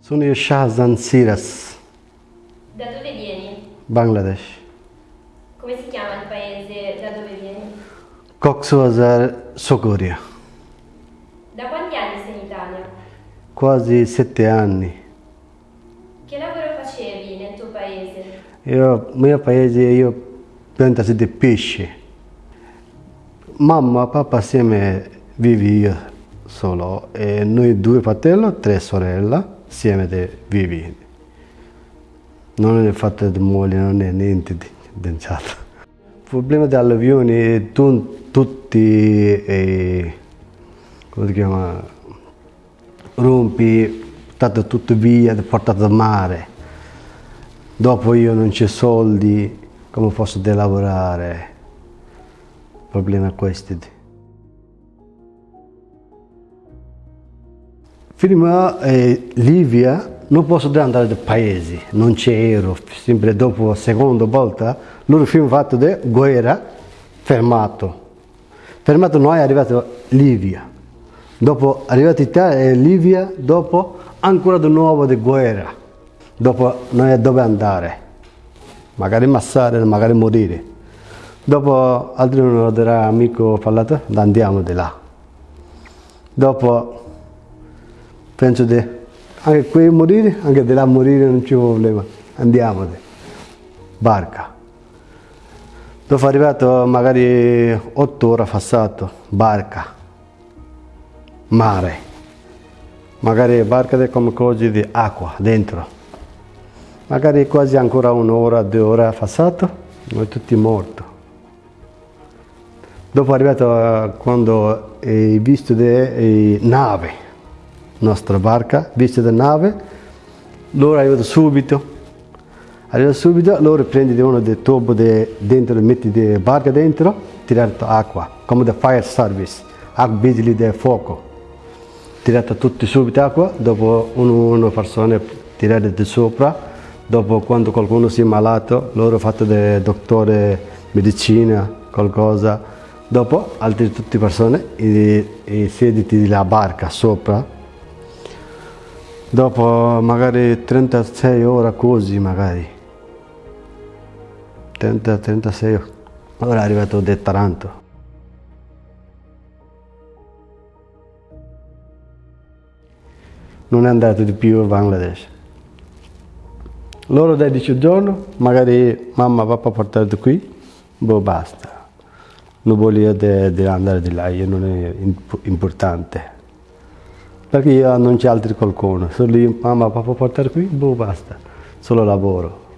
Sono io Shahzan Siras, Da dove vieni? Bangladesh. Come si chiama il paese da dove vieni? Cox's Bazar, Socoria. Da quanti anni sei in Italia? Quasi sette anni. Che lavoro facevi nel tuo paese? Io, nel mio paese io piantassi di pesce. Mamma, papà assieme vivi io solo e noi due fratelli, tre sorelle, assieme di vivi. Non è fatto di moglie, non è niente di denciato. Il problema delle alluvioni, tu, tutti, eh, come si chiama, rompi, portato tutto via, portato al mare. Dopo io non c'è soldi, come posso lavorare? Problemi questi. Prima eh, Libia non posso andare dai paesi, non c'ero, sempre dopo la seconda volta, loro film fatto di guerra, fermato. Fermato noi è arrivato a Libia. Dopo arrivato Italia e Libia, dopo ancora di nuovo di guerra. Dopo noi dove andare? Magari massare, magari morire. Dopo altri dirà amico parlato, andiamo di là. Dopo penso di anche qui morire, anche di là morire non c'è problema. Andiamo di barca. Dopo arrivato magari otto ore passato, barca, mare, magari barca come cose di acqua dentro. Magari quasi ancora un'ora, due ore passato, noi tutti morti. Dopo arrivato quando hai visto di nave, nostra barca, visto di nave, loro arrivano subito, arrivano subito, loro prendono uno dei tubi de, dentro, metti di barca dentro, tirato acqua, come da fire service, acqua vigili del fuoco. Tirato tutti subito acqua, dopo una, una persona tirata di sopra, dopo quando qualcuno si è malato, loro fatto del dottore medicina, qualcosa, dopo altre tutte persone e, e sediti nella barca sopra, dopo magari 36 ore così magari, 30-36 ora è arrivato del Taranto. Non è andato di più a Bangladesh. Loro dai 10 giorni, magari mamma papà portato qui, boh basta. Non voglio andare di là, non è importante. Perché io non c'è altri qualcuno, solo io, mamma papà portare qui, boh basta, solo lavoro.